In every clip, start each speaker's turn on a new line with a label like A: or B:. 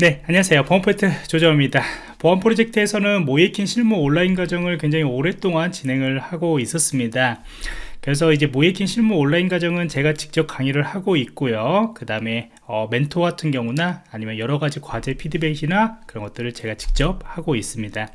A: 네 안녕하세요. 보안포인트 조정입니다. 보안 프로젝트에서는 모이킹 실무 온라인 과정을 굉장히 오랫동안 진행을 하고 있었습니다. 그래서 이제 모이킹 실무 온라인 과정은 제가 직접 강의를 하고 있고요. 그 다음에 어, 멘토 같은 경우나 아니면 여러가지 과제 피드백이나 그런 것들을 제가 직접 하고 있습니다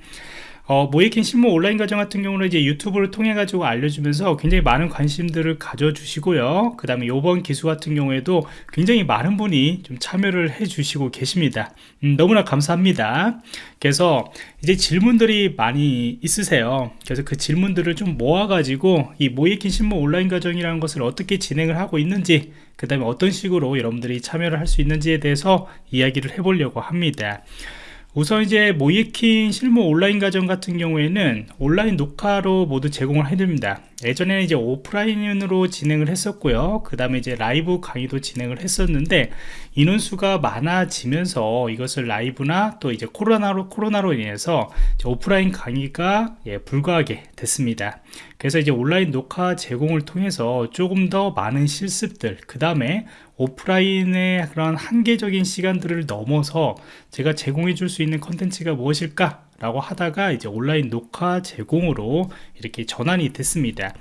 A: 어, 모이킹 실무 온라인 과정 같은 경우는 이제 유튜브를 통해 가지고 알려주면서 굉장히 많은 관심들을 가져주시고요. 그 다음에 요번 기수 같은 경우에도 굉장히 많은 분이 좀 참여를 해 주시고 계십니다. 음, 너무나 감사합니다. 그래서 이제 질문들이 많이 있으세요. 그래서 그 질문들을 좀 모아 가지고 이 모이킹 실무 온라인 과정이라는 것을 어떻게 진행을 하고 있는지 그 다음에 어떤 식으로 여러분들이 참여를 할 수 있는지에 대해서 이야기를 해보려고 합니다 우선 이제 모이킹 실무 온라인 과정 같은 경우에는 온라인 녹화로 모두 제공을 해드립니다. 예전에는 이제 오프라인으로 진행을 했었고요. 그 다음에 이제 라이브 강의도 진행을 했었는데 인원수가 많아지면서 이것을 라이브나 또 이제 코로나로 코로나로 인해서 오프라인 강의가 예, 불가하게 됐습니다. 그래서 이제 온라인 녹화 제공을 통해서 조금 더 많은 실습들 그 다음에 오프라인의 그런 한계적인 시간들을 넘어서 제가 제공해 줄 수 있는 컨텐츠가 무엇일까 라고 하다가 이제 온라인 녹화 제공으로 이렇게 전환이 됐습니다.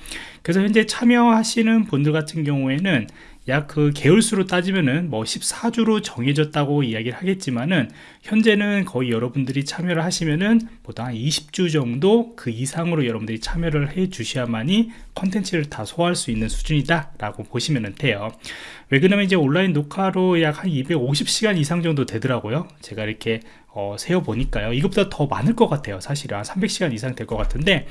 A: 그래서 현재 참여하시는 분들 같은 경우에는 약 그 개월수로 따지면은 뭐 14주로 정해졌다고 이야기를 하겠지만은 현재는 거의 여러분들이 참여를 하시면은 보통 한 20주 정도 그 이상으로 여러분들이 참여를 해 주셔야만이 컨텐츠를 다 소화할 수 있는 수준이다 라고 보시면 돼요. 왜 그러냐면 이제 온라인 녹화로 약 한 250시간 이상 정도 되더라고요. 제가 이렇게 어, 세어 보니까요. 이것보다 더 많을 것 같아요 사실은. 한 300시간 이상 될 것 같은데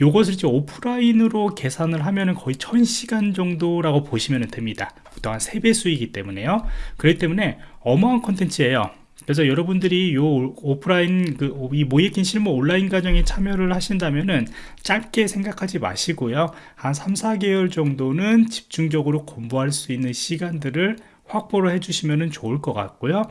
A: 요것을 이제 오프라인으로 계산을 하면은 거의 1000시간 정도라고 보시면 됩니다. 보통 한 3배 수이기 때문에요. 그렇기 때문에 어마어마한 컨텐츠예요. 그래서 여러분들이 요 오프라인 그 이 모이킹 실무 온라인 과정에 참여를 하신다면은 짧게 생각하지 마시고요. 한 3, 4개월 정도는 집중적으로 공부할 수 있는 시간들을 확보를 해주시면 좋을 것 같고요.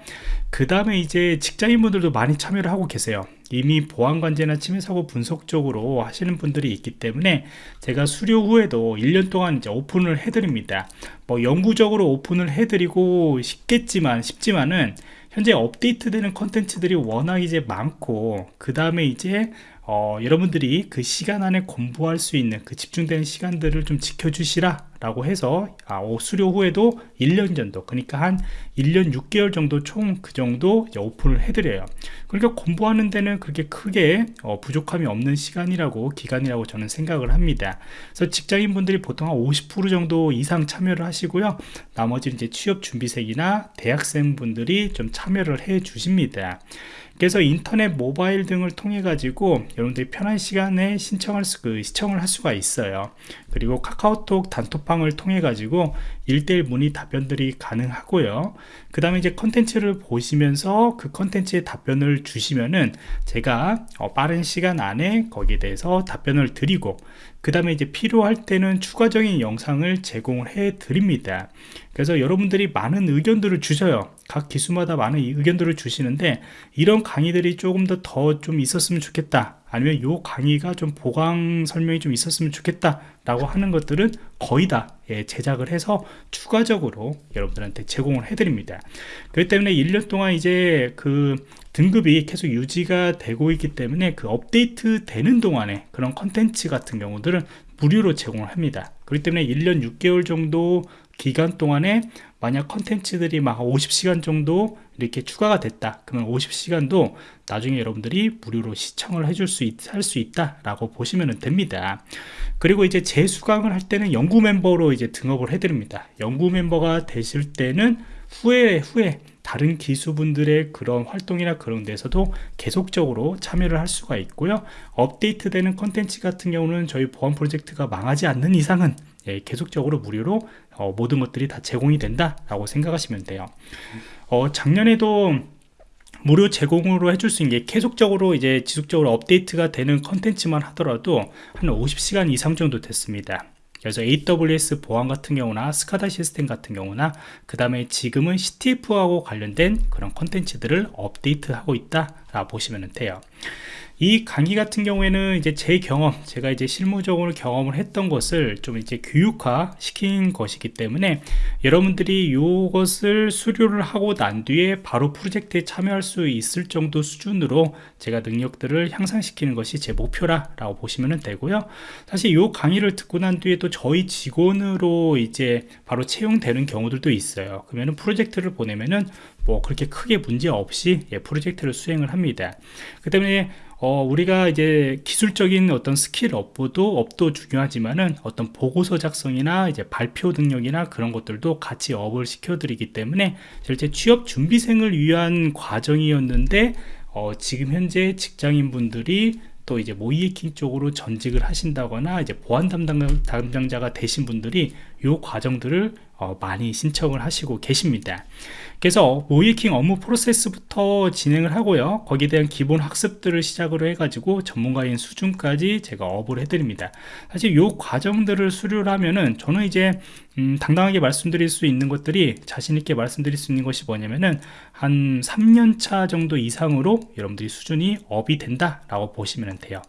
A: 그 다음에 이제 직장인분들도 많이 참여를 하고 계세요. 이미 보안관제나 침해사고 분석 적으로 하시는 분들이 있기 때문에 제가 수료 후에도 1년 동안 이제 오픈을 해드립니다. 뭐 영구적으로 오픈을 해드리고 싶겠지만 쉽지만은 현재 업데이트되는 컨텐츠들이 워낙 이제 많고 그 다음에 이제 어, 여러분들이 그 시간 안에 공부할 수 있는 그 집중되는 시간들을 좀 지켜주시라 라고 해서 아, 수료 후에도 1년 정도 그러니까 한 1년 6개월 정도 총 그 정도 오픈을 해드려요. 그러니까 공부하는 데는 그렇게 크게 어, 부족함이 없는 시간이라고 기간이라고 저는 생각을 합니다. 그래서 직장인 분들이 보통 한 50% 정도 이상 참여를 하시고요. 나머지 이제 취업 준비생이나 대학생 분들이 좀 참여를 해 주십니다. 그래서 인터넷 모바일 등을 통해 가지고 여러분들이 편한 시간에 신청할 수, 그 시청을 할 수가 있어요 그리고 카카오톡 단톡방을 통해 가지고 일대일 문의 답변들이 가능하고요. 그 다음에 이제 컨텐츠를 보시면서 그 컨텐츠에 답변을 주시면은 제가 어, 빠른 시간 안에 거기에 대해서 답변을 드리고 그 다음에 이제 필요할 때는 추가적인 영상을 제공을 해 드립니다. 그래서 여러분들이 많은 의견들을 주셔요. 각 기수마다 많은 의견들을 주시는데 이런 강의들이 조금 더 더 좀 있었으면 좋겠다 아니면 요 강의가 좀 보강 설명이 좀 있었으면 좋겠다 라고 하는 것들은 거의 다 예, 제작을 해서 추가적으로 여러분들한테 제공을 해드립니다. 그렇기 때문에 1년 동안 이제 그 등급이 계속 유지가 되고 있기 때문에 그 업데이트 되는 동안에 그런 컨텐츠 같은 경우들은 무료로 제공을 합니다. 그렇기 때문에 1년 6개월 정도 기간 동안에 만약 컨텐츠들이 막 50시간 정도 이렇게 추가가 됐다. 그러면 50시간도 나중에 여러분들이 무료로 시청을 해줄 수, 있, 할수 있다 라고 보시면 됩니다. 그리고 이제 재수강을 할 때는 연구 멤버로 이제 등록을 해드립니다. 연구 멤버가 되실 때는 후에 후에 다른 기수분들의 그런 활동이나 그런 데서도 계속적으로 참여를 할 수가 있고요. 업데이트되는 컨텐츠 같은 경우는 저희 보안 프로젝트가 망하지 않는 이상은 예, 계속적으로 무료로 어, 모든 것들이 다 제공이 된다 라고 생각하시면 돼요. 어, 작년에도 무료 제공으로 해줄 수 있는 게 계속적으로 이제 지속적으로 업데이트가 되는 컨텐츠만 하더라도 한 50시간 이상 정도 됐습니다. 그래서 AWS 보안 같은 경우나 스카다 시스템 같은 경우나 그 다음에 지금은 CTF하고 관련된 그런 컨텐츠들을 업데이트하고 있다 라고 보시면 돼요. 이 강의 같은 경우에는 이제 제 경험 제가 이제 실무적으로 경험을 했던 것을 좀 이제 교육화 시킨 것이기 때문에 여러분들이 이것을 수료를 하고 난 뒤에 바로 프로젝트에 참여할 수 있을 정도 수준으로 제가 능력들을 향상시키는 것이 제 목표라 라고 보시면 되고요. 사실 이 강의를 듣고 난 뒤에 또 저희 직원으로 이제 바로 채용되는 경우들도 있어요. 그러면 프로젝트를 보내면은 뭐 그렇게 크게 문제 없이 예, 프로젝트를 수행을 합니다. 그 때문에 어, 우리가 이제 기술적인 어떤 스킬 업도 업도 중요하지만은 어떤 보고서 작성이나 이제 발표 능력이나 그런 것들도 같이 업을 시켜드리기 때문에 실제 취업 준비생을 위한 과정이었는데 어, 지금 현재 직장인 분들이 또 이제 모이에킹 쪽으로 전직을 하신다거나 이제 보안 담당, 담당자가 되신 분들이 이 과정들을 어, 많이 신청을 하시고 계십니다. 그래서 모이킹 업무 프로세스부터 진행을 하고요. 거기에 대한 기본 학습들을 시작으로 해가지고 전문가인 수준까지 제가 업을 해드립니다. 사실 이 과정들을 수료를 하면은 저는 이제 음, 당당하게 말씀드릴 수 있는 것들이 자신있게 말씀드릴 수 있는 것이 뭐냐면은 한 3년차 정도 이상으로 여러분들이 수준이 up이 된다 라고 보시면 돼요.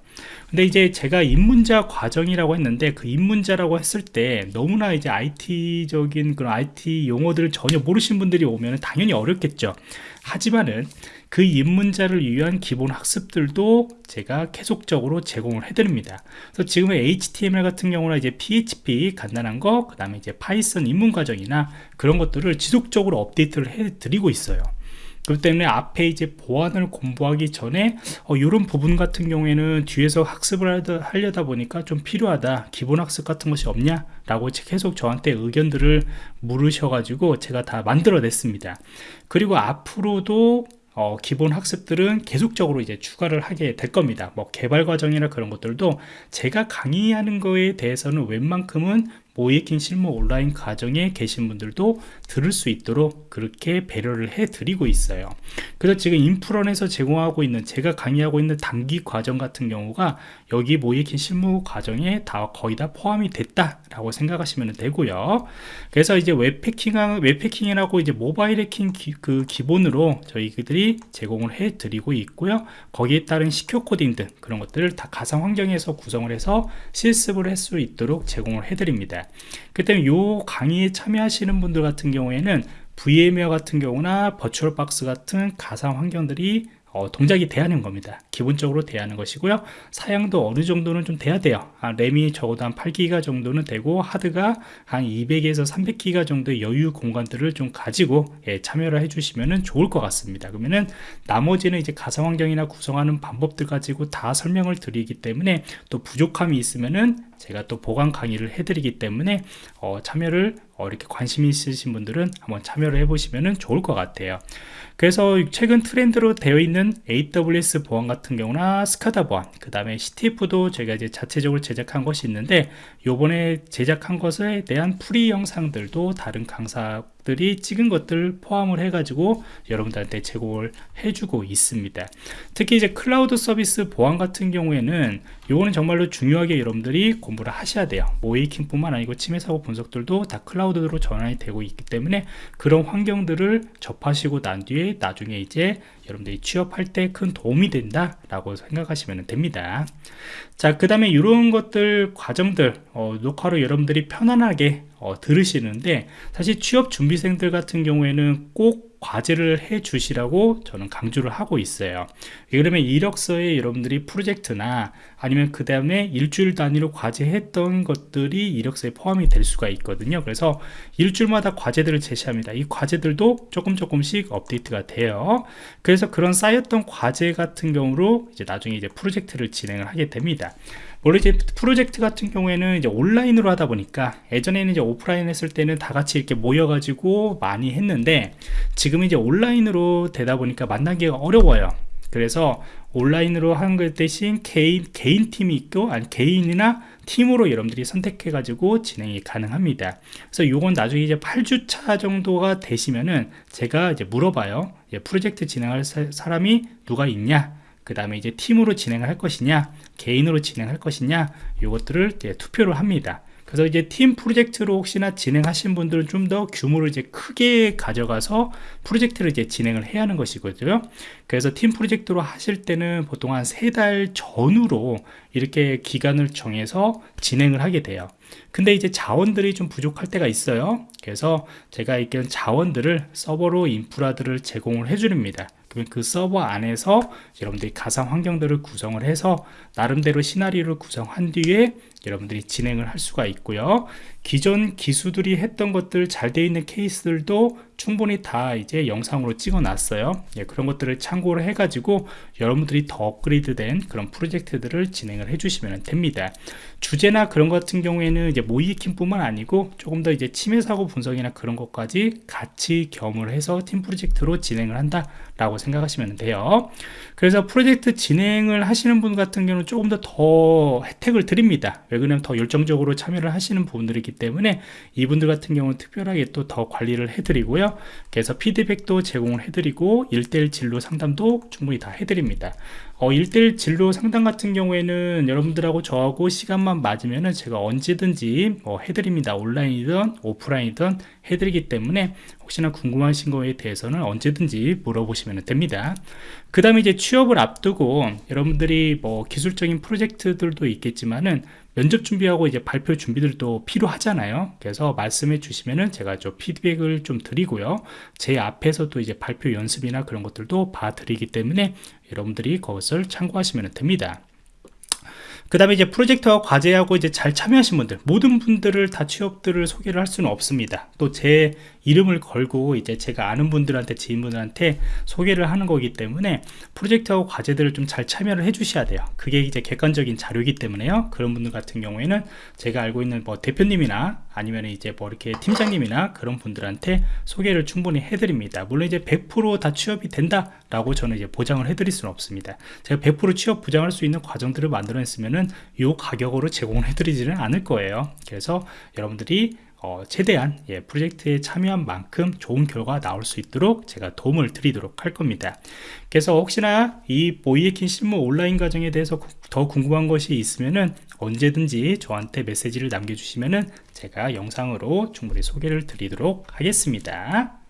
A: 근데 이제 제가 입문자 과정이라고 했는데 그 입문자라고 했을 때 너무나 이제 IT적인 그런 IT 용어들을 전혀 모르신 분들이 오면 당연히 어렵겠죠 하지만은 그 입문자를 위한 기본 학습들도 제가 계속적으로 제공을 해드립니다. 그래서 지금의 HTML 같은 경우는 이제 PHP 간단한 거, 그 다음에 이제 Python 입문 과정이나 그런 것들을 지속적으로 업데이트를 해드리고 있어요. 그렇기 때문에 앞에 이제 보안을 공부하기 전에 어, 이런 부분 같은 경우에는 뒤에서 학습을 하려다 보니까 좀 필요하다 기본 학습 같은 것이 없냐 라고 계속 저한테 의견들을 물으셔 가지고 제가 다 만들어 냈습니다. 그리고 앞으로도 어, 기본 학습들은 계속적으로 이제 추가를 하게 될 겁니다. 뭐 개발 과정이나 그런 것들도 제가 강의하는 거에 대해서는 웬만큼은 모의해킹 실무 온라인 과정에 계신 분들도 들을 수 있도록 그렇게 배려를 해 드리고 있어요. 그래서 지금 인프런에서 제공하고 있는 제가 강의하고 있는 단기 과정 같은 경우가 여기 모의해킹 실무 과정에 다 거의 다 포함이 됐다 라고 생각하시면 되고요. 그래서 이제 웹해킹 웹해킹이라고 이제 모바일 해킹 기, 그 기본으로 저희들이 제공을 해 드리고 있고요. 거기에 따른 secure coding 등 그런 것들을 다 가상 환경에서 구성을 해서 실습을 할 수 있도록 제공을 해 드립니다 그 때문에 요 강의에 참여하시는 분들 같은 경우에는 VMware 같은 경우나 버추얼박스 같은 가상 환경들이 어, 동작이 돼야 하는 겁니다. 기본적으로 돼야 하는 것이고요. 사양도 어느 정도는 좀 돼야 돼요. 아, 램이 적어도 한 8기가 정도는 되고 하드가 한 200에서 300기가 정도의 여유 공간들을 좀 가지고 예, 참여를 해주시면 좋을 것 같습니다. 그러면은 나머지는 이제 가상 환경이나 구성하는 방법들 가지고 다 설명을 드리기 때문에 또 부족함이 있으면은 제가 또 보강 강의를 해드리기 때문에 어, 참여를 어, 이렇게 관심 있으신 분들은 한번 참여를 해보시면 좋을 것 같아요. 그래서 최근 트렌드로 되어 있는 AWS 보안 같은 경우나 SCADA 보안 그 다음에 CTF도 제가 이제 자체적으로 제작한 것이 있는데 요번에 제작한 것에 대한 프리 영상들도 다른 강사 들이 찍은 것들 포함을 해 가지고 여러분들한테 제공을 해주고 있습니다. 특히 이제 클라우드 서비스 보안 같은 경우에는 요거는 정말로 중요하게 여러분들이 공부를 하셔야 돼요. 모이킹 뿐만 아니고 침해 사고 분석들도 다 클라우드로 전환이 되고 있기 때문에 그런 환경들을 접하시고 난 뒤에 나중에 이제 여러분들이 취업할 때 큰 도움이 된다 라고 생각하시면 됩니다. 자 그 다음에 이런 것들 과정들 어, 녹화로 여러분들이 편안하게 어, 들으시는데 사실 취업 준비생들 같은 경우에는 꼭 과제를 해 주시라고 저는 강조를 하고 있어요. 그러면 이력서에 여러분들이 프로젝트나 아니면 그 다음에 일주일 단위로 과제했던 것들이 이력서에 포함이 될 수가 있거든요. 그래서 일주일마다 과제들을 제시합니다. 이 과제들도 조금 조금씩 업데이트가 돼요. 그래서 그런 쌓였던 과제 같은 경우로 이제 나중에 이제 프로젝트를 진행을 하게 됩니다 원래 이제 프로젝트 같은 경우에는 이제 온라인으로 하다 보니까 예전에는 이제 오프라인 했을 때는 다 같이 이렇게 모여가지고 많이 했는데 지금은 이제 온라인으로 되다 보니까 만나기가 어려워요. 그래서 온라인으로 하는 것 대신 개인 개인 팀이 있고 아니 개인이나 팀으로 여러분들이 선택해 가지고 진행이 가능합니다. 그래서 요건 나중에 이제 8주차 정도가 되시면은 제가 이제 물어봐요. 프로젝트 진행할 사람이 누가 있냐 그 다음에 이제 팀으로 진행을 할 것이냐 개인으로 진행할 것이냐 이것들을 투표를 합니다. 그래서 이제 팀 프로젝트로 혹시나 진행하신 분들은 좀 더 규모를 이제 크게 가져가서 프로젝트를 이제 진행을 해야 하는 것이거든요. 그래서 팀 프로젝트로 하실 때는 보통 한 세 달 전후로 이렇게 기간을 정해서 진행을 하게 돼요. 근데 이제 자원들이 좀 부족할 때가 있어요. 그래서 제가 이런 자원들을 서버로 인프라들을 제공을 해 줍니다 그러면 그 서버 안에서 여러분들이 가상 환경들을 구성을 해서 나름대로 시나리오를 구성한 뒤에 여러분들이 진행을 할 수가 있고요 기존 기수들이 했던 것들 잘 되어 있는 케이스들도 충분히 다 이제 영상으로 찍어 놨어요. 예, 그런 것들을 참고를 해 가지고 여러분들이 더 업그레이드 된 그런 프로젝트들을 진행을 해 주시면 됩니다. 주제나 그런 것 같은 경우에는 이제 모이킹 뿐만 아니고 조금 더 이제 침해 사고 분석이나 그런 것까지 같이 겸을 해서 팀 프로젝트로 진행을 한다 라고 생각하시면 돼요. 그래서 프로젝트 진행을 하시는 분 같은 경우는 조금 더 더 혜택을 드립니다. 왜 그러냐면 더 열정적으로 참여를 하시는 분들이기 때문에 이분들 같은 경우는 특별하게 또 더 관리를 해드리고요. 그래서 피드백도 제공을 해드리고 1대1 진로 상담도 충분히 다 해드립니다 어, 1대1 진로 상담 같은 경우에는 여러분들하고 저하고 시간만 맞으면은 제가 언제든지 뭐 해드립니다. 온라인이든 오프라인이든 해드리기 때문에 혹시나 궁금하신 거에 대해서는 언제든지 물어보시면 됩니다. 그 다음에 이제 취업을 앞두고 여러분들이 뭐 기술적인 프로젝트들도 있겠지만은 면접 준비하고 이제 발표 준비들도 필요하잖아요. 그래서 말씀해 주시면은 제가 좀 피드백을 좀 드리고요. 제 앞에서도 이제 발표 연습이나 그런 것들도 봐 드리기 때문에 여러분들이 그것을 참고하시면 됩니다. 그 다음에 이제 프로젝트와 과제하고 이제 잘 참여하신 분들 모든 분들을 다 취업들을 소개를 할 수는 없습니다. 또 제 이름을 걸고 이제 제가 아는 분들한테 지인분들한테 소개를 하는 거기 때문에 프로젝트하고 과제들을 좀 잘 참여를 해 주셔야 돼요. 그게 이제 객관적인 자료이기 때문에요. 그런 분들 같은 경우에는 제가 알고 있는 뭐 대표님이나 아니면 이제 뭐 이렇게 팀장님이나 그런 분들한테 소개를 충분히 해드립니다. 물론 이제 100%다 취업이 된다 라고 저는 이제 보장을 해드릴 수는 없습니다. 제가 100% 취업 보장할 수 있는 과정들을 만들어냈으면은 이 가격으로 제공을 해드리지는 않을 거예요. 그래서 여러분들이 어, 최대한 예, 프로젝트에 참여한 만큼 좋은 결과 나올 수 있도록 제가 도움을 드리도록 할 겁니다. 그래서 혹시나 이 보이에킨 실무 온라인 과정에 대해서 더 궁금한 것이 있으면은 언제든지 저한테 메시지를 남겨주시면은 제가 영상으로 충분히 소개를 드리도록 하겠습니다